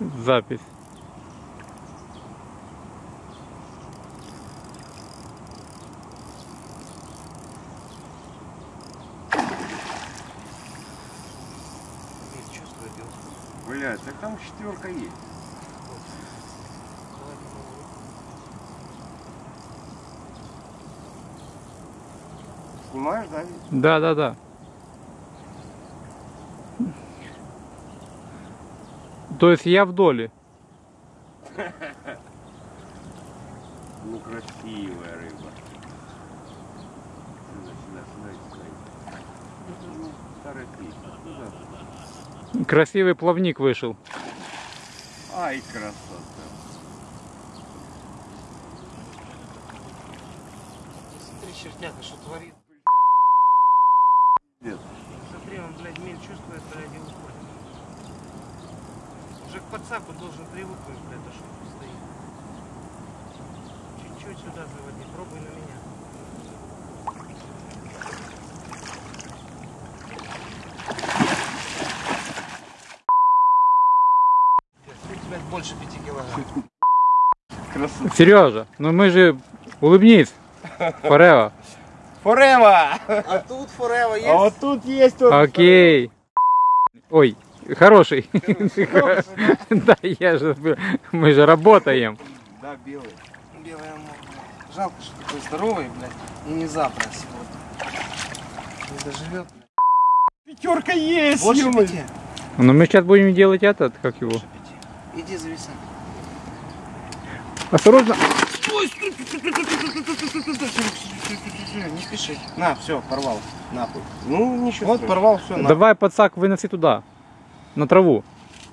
запись. Блядь, так там четверка есть. Снимаешь, да? Да, да, да. То есть я в доле. Ну красивая рыба. Сюда, сюда, сюда, сюда. Ну? Красивый плавник вышел. Ай, красота. Смотри, чертяка, что творит. Нет. Смотри, он, блядь, мель чувствует, блядь, и уходит. Уже к подсаку должен привыкнуть, блядь, то, что он стоит. Чуть-чуть сюда заводи, пробуй на меня. Тут, блядь, больше пяти килограмм. Красота. Сережа, ну мы же улыбнись. Форева. Форева! А тут форева есть? А вот тут есть вот. Окей. Ой, хороший. Да, я же, мы же работаем. Да, белый. Белая морда. Жалко, что такой здоровый, блядь, и не завтра а сегодня. Не доживет. Пятерка есть! Больше пяти. Ну мы сейчас будем делать этот, как его. Иди зависай. Осторожно. Не спеши. На, все, порвал. Нахуй. Ну, ничего. Вот, порвал, все. Давай подсак выноси туда. На траву.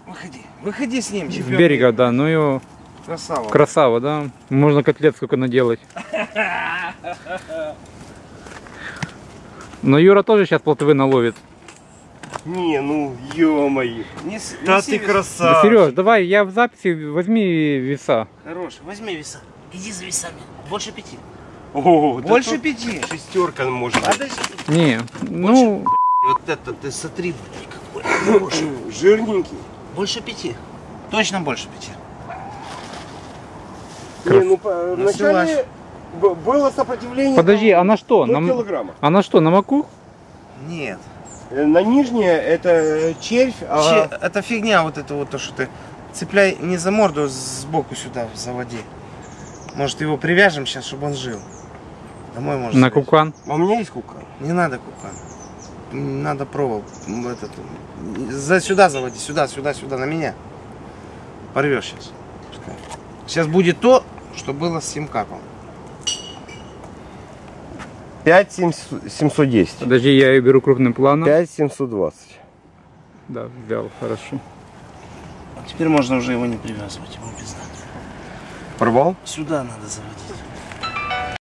Выходи. Выходи с ним, С чемпион. берега, да. Ну его Красава. красава, да. Можно котлет сколько наделать. Но Юра тоже сейчас плотвы наловит. Не, ну, ё-моё. Не с- Да ты вес. Да, красавчик. Сереж, давай, я в записи возьми веса. Хорош, возьми веса. Иди за весами. Больше пяти. О, да Больше тут пяти. Шестерка может быть. Подожди. Не, ну, Вот это ты смотри, блядь, хороший. Жирненький. Больше пяти. Точно больше пяти. Не, ну, Насилась. вначале было сопротивление. подожди, а на что? На, килограмма. а на что, на маку? Нет. Э, На нижнее это червь, а Че- это фигня вот это вот то, что ты цепляй не за морду, а сбоку сюда заводи. Может его привяжем сейчас, чтобы он жил. Домой можно. На связать. кукан? а у меня есть кукан. Не надо кукан. Надо провол. Этот, за сюда заводи, сюда, сюда, сюда, на меня. Порвешь сейчас. Сейчас будет то, что было с симкапом. 5 710. Подожди, я ее беру крупным планом. 5 720. Да, взял, хорошо. Теперь можно уже его не привязывать, ему пизда. Порвал? Сюда надо заводить.